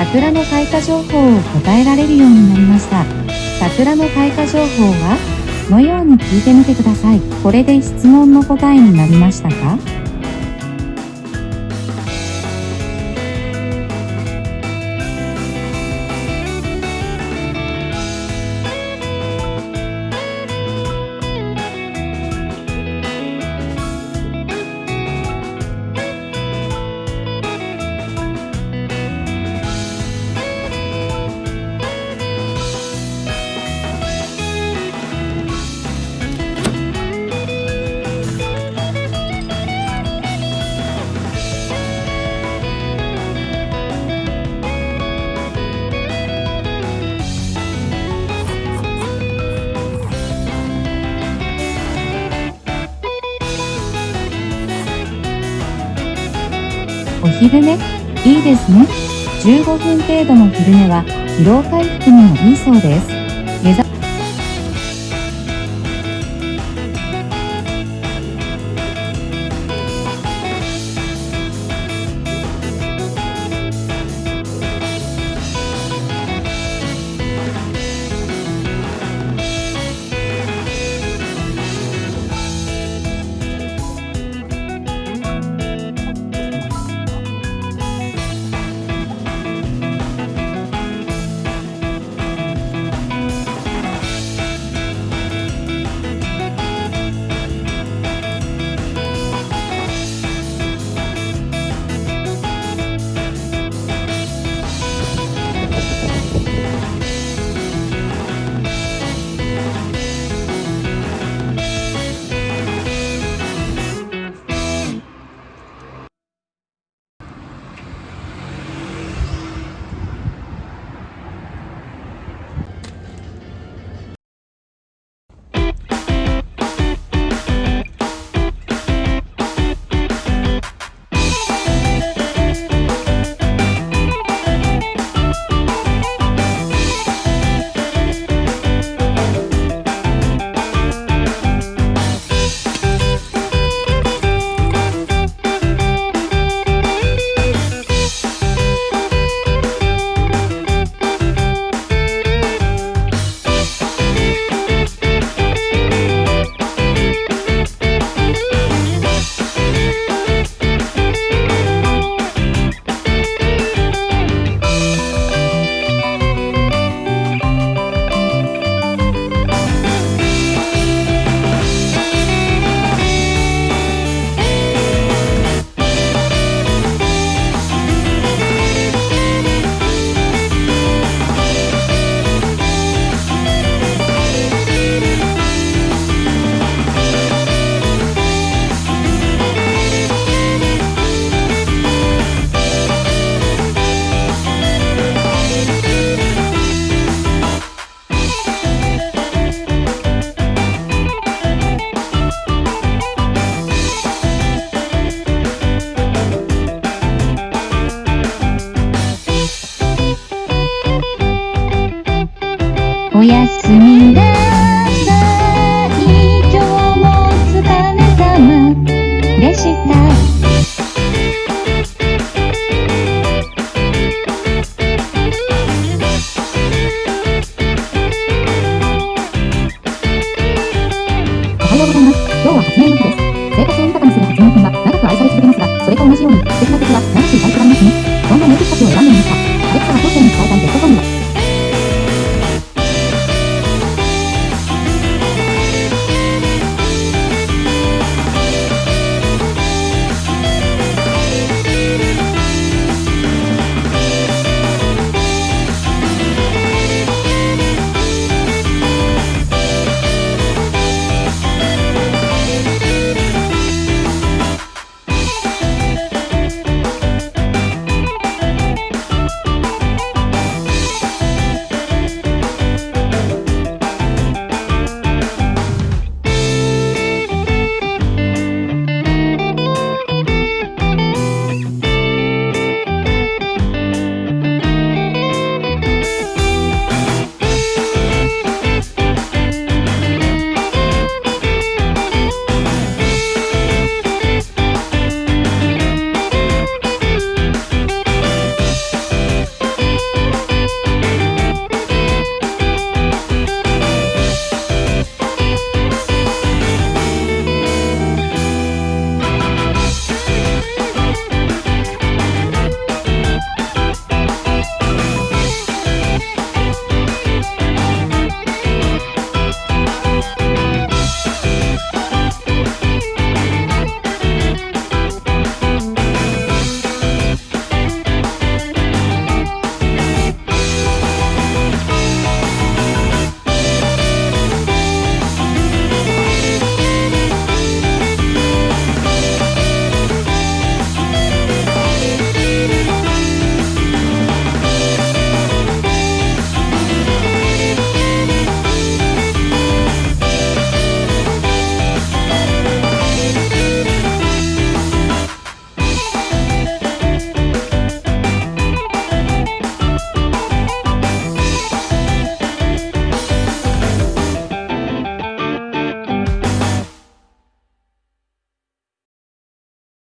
桜の開花情報を答えられるようになりました。桜の開花情報はのように聞いてみてください。これで質問の答えになりましたか？お昼寝いいですね。15分程度の昼寝は疲労回復にもいいそうです。おやすみな